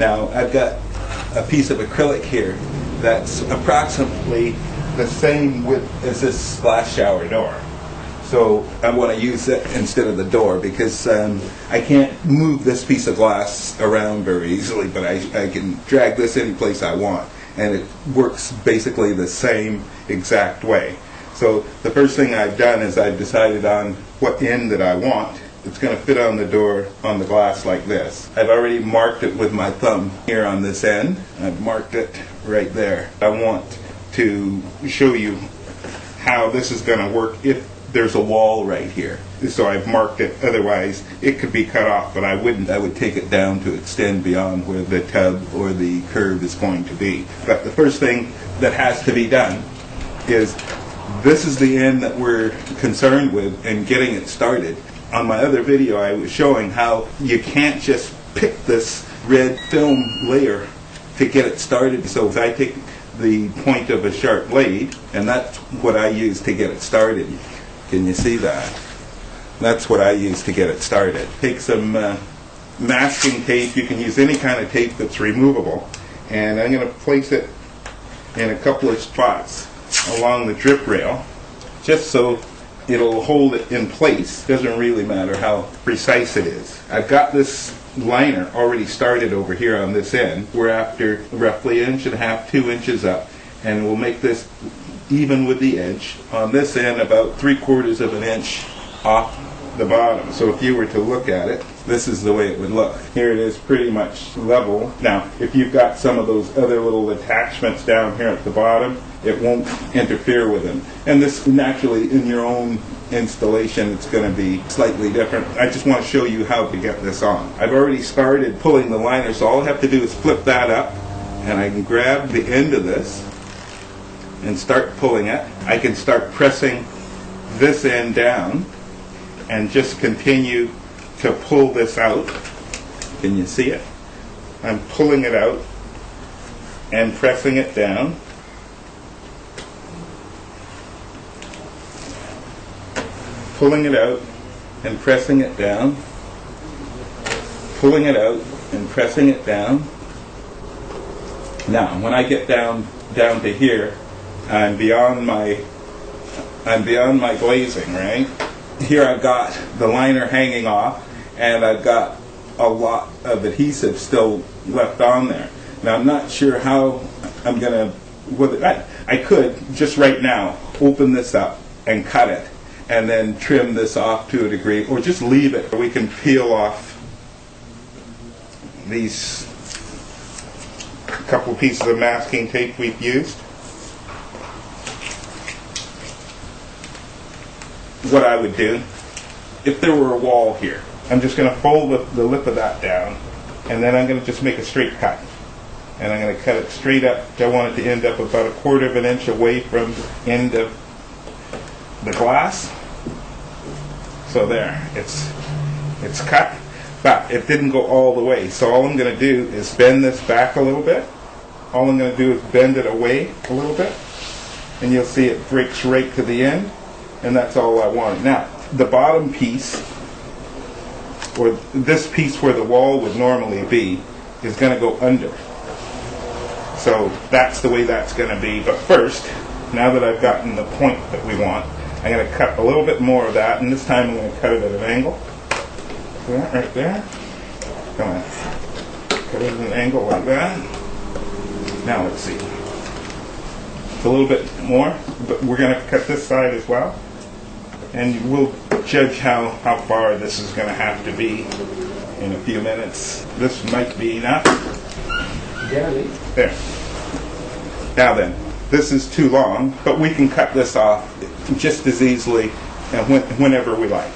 Now, I've got a piece of acrylic here that's approximately the same width as this glass shower door. So I want to use it instead of the door because um, I can't move this piece of glass around very easily, but I, I can drag this any place I want. And it works basically the same exact way. So the first thing I've done is I've decided on what end that I want. It's going to fit on the door on the glass like this. I've already marked it with my thumb here on this end. I've marked it right there. I want to show you how this is going to work if there's a wall right here. So I've marked it, otherwise it could be cut off, but I wouldn't. I would take it down to extend beyond where the tub or the curve is going to be. But the first thing that has to be done is this is the end that we're concerned with and getting it started. On my other video I was showing how you can't just pick this red film layer to get it started. So if I take the point of a sharp blade, and that's what I use to get it started. Can you see that? That's what I use to get it started. Take some uh, masking tape. You can use any kind of tape that's removable. And I'm going to place it in a couple of spots along the drip rail just so it'll hold it in place. Doesn't really matter how precise it is. I've got this liner already started over here on this end. We're after roughly an inch and a half, two inches up. And we'll make this even with the edge. On this end, about three quarters of an inch off the bottom. So if you were to look at it, this is the way it would look. Here it is pretty much level. Now, if you've got some of those other little attachments down here at the bottom, it won't interfere with them. And this naturally in your own installation it's going to be slightly different. I just want to show you how to get this on. I've already started pulling the liner so all I have to do is flip that up and I can grab the end of this and start pulling it. I can start pressing this end down and just continue to pull this out. Can you see it? I'm pulling it out and pressing it down. Pulling it out and pressing it down. Pulling it out and pressing it down. Now, when I get down down to here, I'm beyond my I'm beyond my glazing, right? Here I've got the liner hanging off and I've got a lot of adhesive still left on there. Now I'm not sure how I'm gonna whether I, I could just right now open this up and cut it and then trim this off to a degree or just leave it. We can peel off these couple pieces of masking tape we've used. What I would do if there were a wall here. I'm just going to fold the, lip of that down and then I'm going to just make a straight cut. And I'm going to cut it straight up. I want it to end up about a quarter of an inch away from the end of the glass. So there, it's it's cut, but it didn't go all the way. So all I'm going to do is bend this back a little bit. All I'm going to do is bend it away a little bit, and you'll see it breaks right to the end and that's all I wanted. Now, the bottom piece, or this piece where the wall would normally be, is going to go under. So that's the way that's going to be. But first, now that I've gotten the point that we want, I'm going to cut a little bit more of that, and this time I'm going to cut it at an angle. That right there. Come on. Cut it at an angle like that. Now let's see. It's a little bit more, but we're going to cut this side as well and we'll judge how, how far this is going to have to be in a few minutes. This might be enough. There. Now then, this is too long, but we can cut this off just as easily and whenever we like.